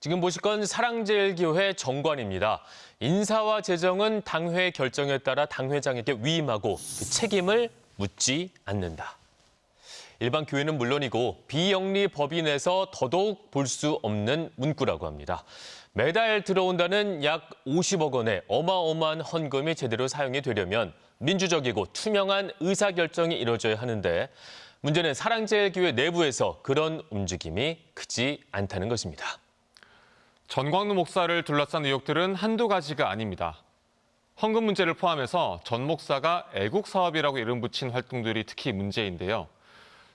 지금 보실 건 사랑제일교회 정관입니다. 인사와 재정은 당회 결정에 따라 당회장에게 위임하고 그 책임을 묻지 않는다. 일반 교회는 물론이고 비영리 법인에서 더더욱 볼 수 없는 문구라고 합니다. 매달 들어온다는 약 50억 원의 어마어마한 헌금이 제대로 사용이 되려면 민주적이고 투명한 의사결정이 이루어져야 하는데 문제는 사랑제일교회 내부에서 그런 움직임이 크지 않다는 것입니다. 전광루 목사를 둘러싼 의혹들은 한두 가지가 아닙니다. 헌금 문제를 포함해서 전 목사가 애국 사업이라고 이름 붙인 활동들이 특히 문제인데요.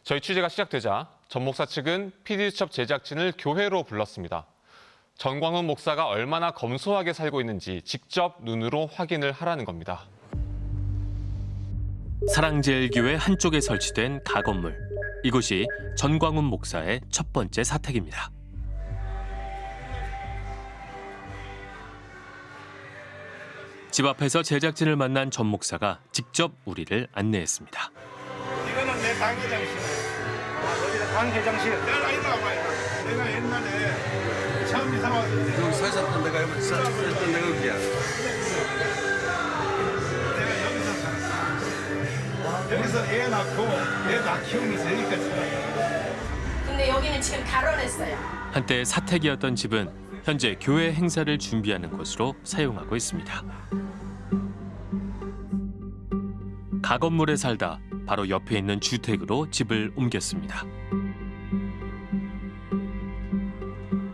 저희 취재가 시작되자 전 목사 측은 PD수첩 제작진을 교회로 불렀습니다. 전광훈 목사가 얼마나 검소하게 살고 있는지 직접 눈으로 확인을 하라는 겁니다. 사랑제일교회 한쪽에 설치된 가건물. 이곳이 전광훈 목사의 첫 번째 사택입니다. 집 앞에서 제작진을 만난 전 목사가 직접 우리를 안내했습니다. 이거는 내 당회장실. 아, 여기가 당회장실. 내가 이리 와봐, 내가 옛날에 처음 이사 왔을 때 여기 서 있었던 데가 여기 서 있었던 데가 여기야. 내가 여기서 살았어. 여기서 애 낳고 애다 키우면서 여기까지 살았어. 근데 여기는 지금 가로냈어요. 한때 사택이었던 집은 현재 교회 행사를 준비하는 곳으로 사용하고 있습니다. 가건물에 살다 바로 옆에 있는 주택으로 집을 옮겼습니다.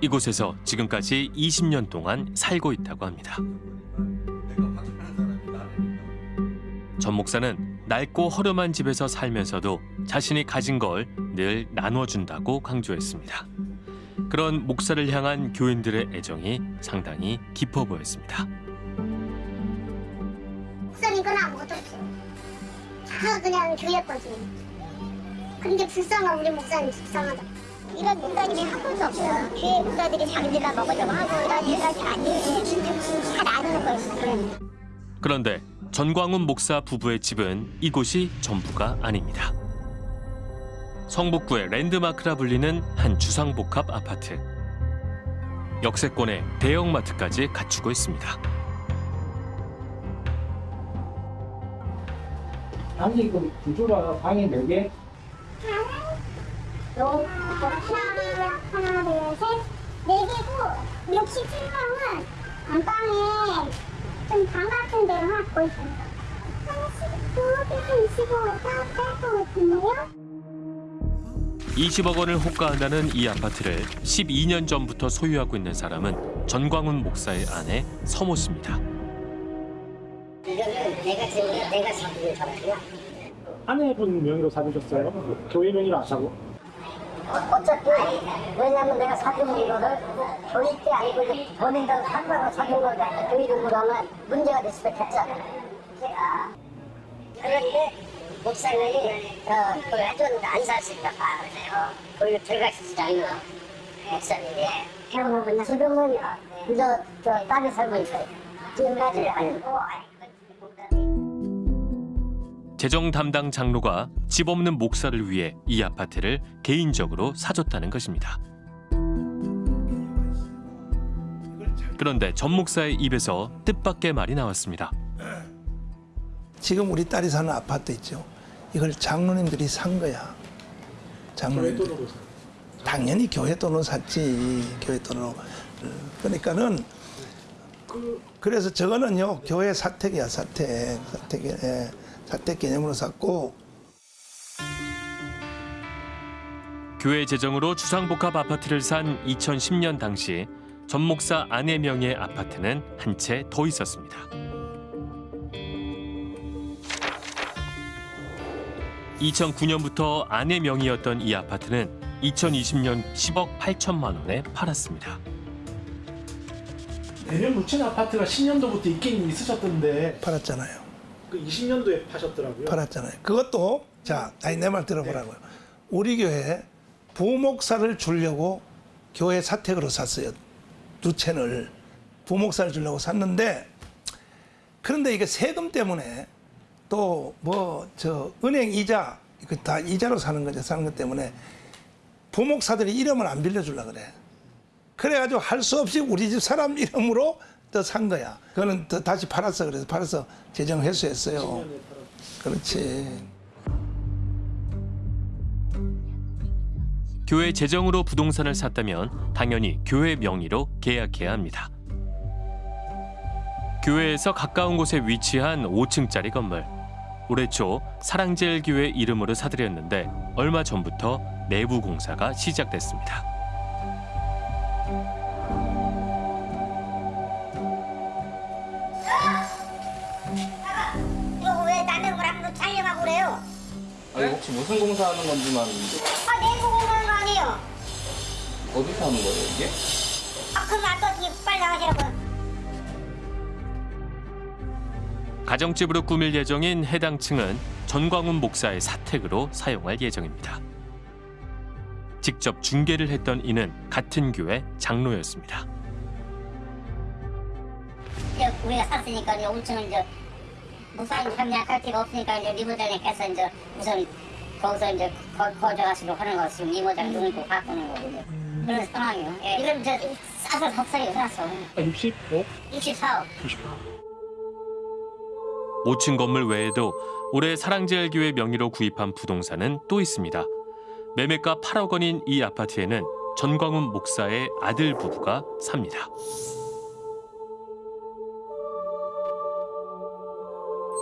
이곳에서 지금까지 20년 동안 살고 있다고 합니다. 전 목사는 낡고 허름한 집에서 살면서도 자신이 가진 걸 늘 나눠준다고 강조했습니다. 그런 목사를 향한 교인들의 애정이 상당히 깊어 보였습니다. 목사님 건 아무것도 없어. 다 그냥 교회 거지. 근데 불쌍한 우리 목사님 불쌍하다. 이런 목사님이 한 번도 없어요. 교회 목사들이 자기들만 먹으려고 하고 이런 일까지 아니지. 다 나누는 거였어요. 그런데 전광훈 목사 부부의 집은 이곳이 전부가 아닙니다. 성북구의 랜드마크라 불리는 한 주상복합 아파트. 역세권에 대형마트까지 갖추고 있습니다. 아니 그 구조가 방이 몇 개? 너 하나, 하나, 둘, 셋. 네 개고 67방은 안방에 좀 방 같은 데로 하고 있어요. 한 19개에서 25가 뺄것 같은데요? 20억 원을 호가한다는 이 아파트를 12년 전부터 소유하고 있는 사람은 전광훈 목사의 아내 서모 씨입니다. 이거는 내가 지금 내가 사는 사람이야. 아내분 명의로 사주셨어요? 교회 명의로 안 사고? 어 차피 왜냐면 내가 사준 이거를 교회 때 아니고 본인들 산다고 사준 거니까 교회 들고 가면 문제가 될 수도 있잖아. 제가 그런데 목사님이 어, 그걸 해줬는데 안살수 있다 봐요. 거기로 들어갈 수 있잖아요. 목사님이. 형은 지금은 그저 저 딸이 살고 있어요. 지금까지 알고 재정 담당 장로가 집 없는 목사를 위해 이 아파트를 개인적으로 사줬다는 것입니다. 그런데 전 목사의 입에서 뜻밖의 말이 나왔습니다. 지금 우리 딸이 사는 아파트 있죠. 이걸 장로님들이 산 거야. 장로님들. 당연히 교회 돈으로 샀지. 교회 돈으로. 그러니까는 그래서 저거는요 교회 사택이야 사택 사택 예, 사택 개념으로 샀고 교회 재정으로 주상복합 아파트를 산 2010년 당시 전 목사 아내 명의의 아파트는 한 채 더 있었습니다. 2009년부터 아내 명의였던 이 아파트는 2020년 10억 8천만 원에 팔았습니다. 내년 묻힌 아파트가 10년도부터 있긴 있으셨던데 팔았잖아요. 그 20년도에 파셨더라고요. 팔았잖아요. 그것도 자, 아니 내 말 들어보라고요. 우리 교회 부목사를 주려고 교회 사택으로 샀어요. 두 채를 부목사를 주려고 샀는데 그런데 이게 세금 때문에 또 뭐 저 은행 이자 이거 다 이자로 사는 거죠. 사는 것 때문에 부목사들이 이름을 안 빌려주려 그래. 그래가지고 할 수 없이 우리 집 사람 이름으로 또 산 거야. 그거는 또 다시 팔았어. 그래서 팔아서 재정 회수했어요. 그렇지. 교회 재정으로 부동산을 샀다면 당연히 교회 명의로 계약해야 합니다. 교회에서 가까운 곳에 위치한 5층짜리 건물. 올해 초 사랑제일교회 이름으로 사들였는데 얼마 전부터 내부 공사가 시작됐습니다. 이거 왜 남의 거랑 촬영하고 그래요? 아니 혹시 무슨 공사하는 건지만 아, 내고 공부하는 거 아니에요? 어디서 하는 거예요 이게? 아, 그럼 안 떠지 빨리 나가시라고요. 가정집으로 꾸밀 예정인 해당 층은 전광훈 목사의 사택으로 사용할 예정입니다. 직접 중개를 했던 이는 같은 교회 장로였습니다. 우리가 샀으니까 이제 5층을 이제 목사님 참여할 데가 없으니까 이제 리모델링 해서 이제 우선 거기서 이제 거, 거주하시도록 하는 거 지금 리모델링 눈을 고 바꾸는 이제 그런 상황이에요. 예, 이건 이제 싸서 섭사기 해놨어. 65? 64억. 5층 건물 외에도 올해 사랑제일교회 명의로 구입한 부동산은 또 있습니다. 매매가 8억 원인 이 아파트에는 전광훈 목사의 아들 부부가 삽니다.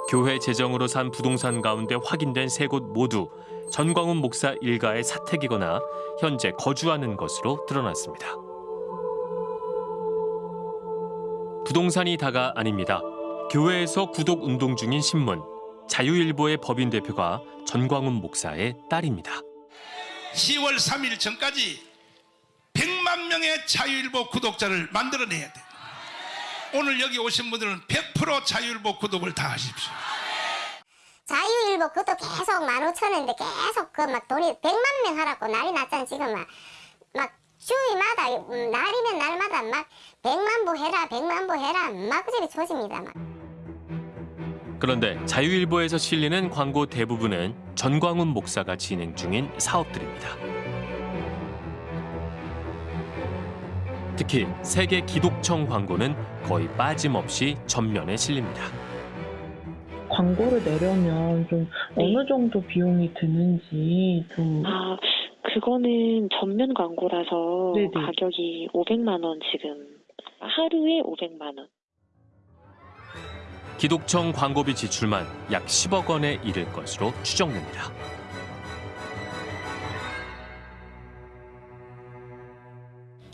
교회 재정으로 산 부동산 가운데 확인된 세 곳 모두 전광훈 목사 일가의 사택이거나 현재 거주하는 것으로 드러났습니다. 부동산이 다가 아닙니다. 교회에서 구독 운동 중인 신문 자유일보의 법인 대표가 전광훈 목사의 딸입니다. 10월 3일 전까지 100만 명의 자유일보 구독자를 만들어내야 돼. 오늘 여기 오신 분들은 100% 자유일보 구독을 다 하십시오. 자유일보 그것도 계속 15,000원인데 계속 그 막 돈이 100만 명 하라고 난리 났잖아 지금 막. 막 주위마다 음, 날이면 날마다 막 100만 부 해라 100만 부 해라 막 그저리 조집니다 막. 그런데 자유일보에서 실리는 광고 대부분은 전광훈 목사가 진행 중인 사업들입니다. 특히 세계 기독청 광고는 거의 빠짐없이 전면에 실립니다. 광고를 내려면 좀 어느 정도 비용이 드는지 좀 아, 그거는 전면 광고라서 네네. 가격이 500만 원 지금 하루에 500만 원. 기독청 광고비 지출만 약 10억 원에 이를 것으로 추정됩니다.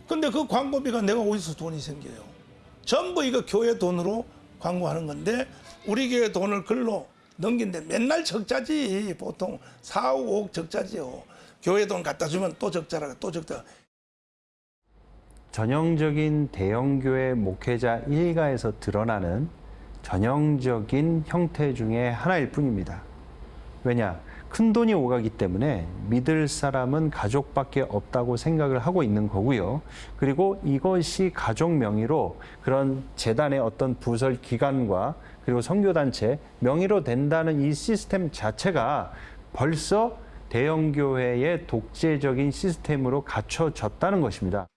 근데 그 광고비가 내가 어디서 돈이 생겨요? 전부 이거 교회 돈으로 광고하는 건데 우리 교회 돈을 글로 넘긴데 맨날 적자지 보통 4억 5억 적자지요. 교회 돈 갖다 주면 또 적자라 또 적자. 전형적인 대형교회 목회자 일가에서 드러나는 전형적인 형태 중에 하나일 뿐입니다. 왜냐? 큰 돈이 오가기 때문에 믿을 사람은 가족밖에 없다고 생각을 하고 있는 거고요. 그리고 이것이 가족 명의로 그런 재단의 어떤 부설 기관과 그리고 선교단체 명의로 된다는 이 시스템 자체가 벌써 대형교회의 독재적인 시스템으로 갖춰졌다는 것입니다.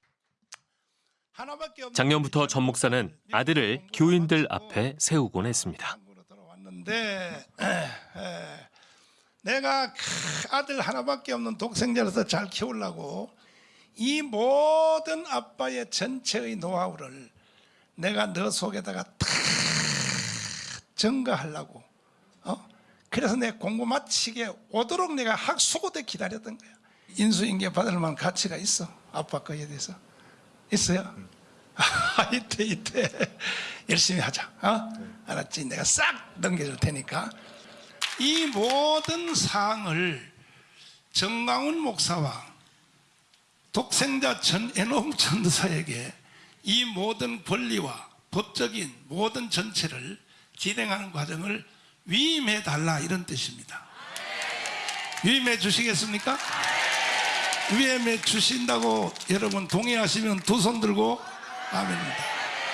작년부터 전 목사는 아들을 교인들 앞에 세우곤 했습니다. 내가 크, 아들 하나밖에 없는 독생자로서 잘 키우려고 이 모든 아빠의 전체의 노하우를 내가 너 속에다가 다 증가하려고 어? 그래서 내 공부 마치게 오도록 내가 학수고대 기다렸던 거야 인수인계 받을 만한 가치가 있어 아빠 거에 대해서 있어요? 아, 이때 이때 열심히 하자 어? 알았지? 내가 싹 넘겨줄 테니까 이 모든 사항을 정강훈 목사와 독생자 전애농 전도사에게 이 모든 권리와 법적인 모든 전체를 진행하는 과정을 위임해 달라 이런 뜻입니다 위임해 주시겠습니까? 위임해 주신다고 여러분 동의하시면 두 손 들고 아멘입니다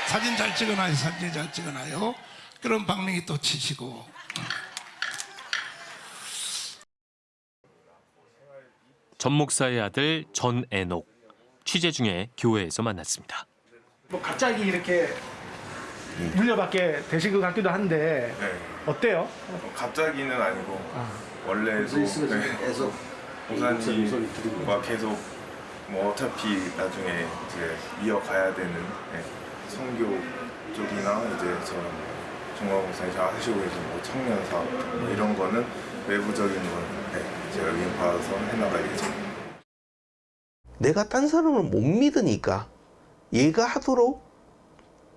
사진 잘 찍어놔요 사진 잘 찍어놔요 그럼 박명이 또 치시고 전 목사의 아들 전애녹. 취재 중에 교회에서 만났습니다. 뭐 갑자기 이렇게 물려받게 되신 것 같기도 한데 어때요? 갑자기는 아니고 원래 소, 네. 목사님과 계속 뭐 어차피 나중에 이제 이어가야 되는 네. 선교 쪽이나 이제 저런 정광 목사님 잘 하시고 계신 뭐 청년 사업 뭐 이런 거는 외부적인 거는 네. 제가 위임 받아서 해나갈 예정입니다. 내가 딴 사람을 못 믿으니까 얘가 하도록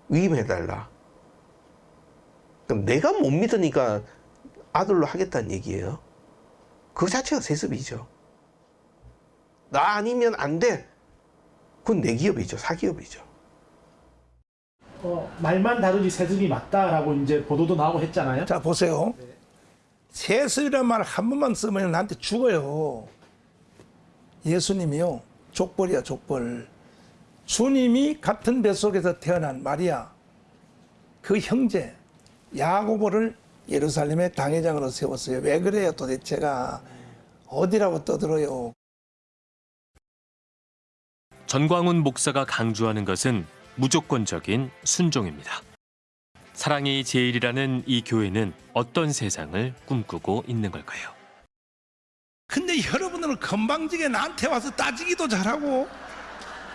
위임해달라. 그럼 내가 못 믿으니까 아들로 하겠다는 얘기예요. 그 자체가 세습이죠. 나 아니면 안 돼. 그건 내 기업이죠. 사기업이죠. 어, 말만 다르지 세습이 맞다라고 이제 보도도 나오고 했잖아요. 자 보세요. 세습이란 말 한 번만 쓰면 나한테 죽어요. 예수님이요. 족벌이야 족벌. 주님이 같은 뱃속에서 태어난 마리아 그 형제 야고보를 예루살렘의 당회장으로 세웠어요. 왜 그래요 도대체가 어디라고 떠들어요. 전광훈 목사가 강조하는 것은 무조건적인 순종입니다. 사랑이 제일이라는 이 교회는 어떤 세상을 꿈꾸고 있는 걸까요? 근데 여러분들은 건방지게 나한테 와서 따지기도 잘하고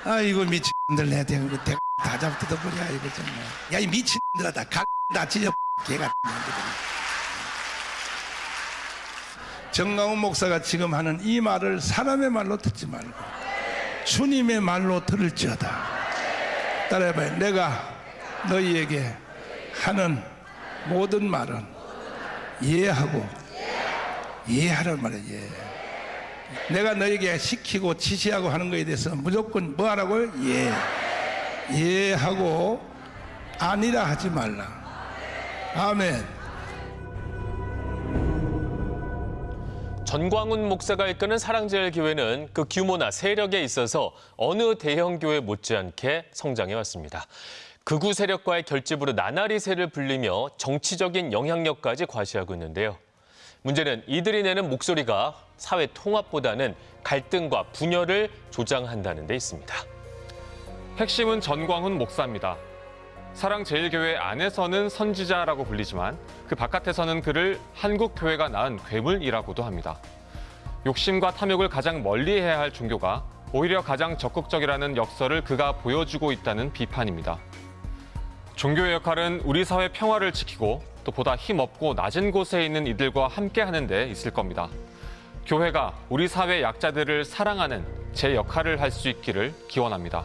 아이고 미친들 내 대고 다 잡뜯어버려 이거 정말 야이 미친들아 다각다 찢어 개가 정강훈 목사가 지금 하는 이 말을 사람의 말로 듣지 말고 주님의 말로 들을지어다 따라해봐요 내가 너희에게 하는 모든 말은 이해하고 이해하라는 말이에요 이해. 내가 너에게 시키고 지시하고 하는 것에 대해서 무조건 뭐 하라고요? 예. 예하고 아니라 하지 말라. 아멘. 전광훈 목사가 이끄는 사랑제일교회는 그 규모나 세력에 있어서 어느 대형 교회 못지않게 성장해 왔습니다. 극우 세력과의 결집으로 나날이 새를 불리며 정치적인 영향력까지 과시하고 있는데요. 문제는 이들이 내는 목소리가 사회 통합보다는 갈등과 분열을 조장한다는 데 있습니다. 핵심은 전광훈 목사입니다. 사랑제일교회 안에서는 선지자라고 불리지만 그 바깥에서는 그를 한국교회가 낳은 괴물이라고도 합니다. 욕심과 탐욕을 가장 멀리해야 할 종교가 오히려 가장 적극적이라는 역설을 그가 보여주고 있다는 비판입니다. 종교의 역할은 우리 사회 평화를 지키고 또 보다 힘없고 낮은 곳에 있는 이들과 함께하는 데 있을 겁니다. 교회가 우리 사회 약자들을 사랑하는 제 역할을 할 수 있기를 기원합니다.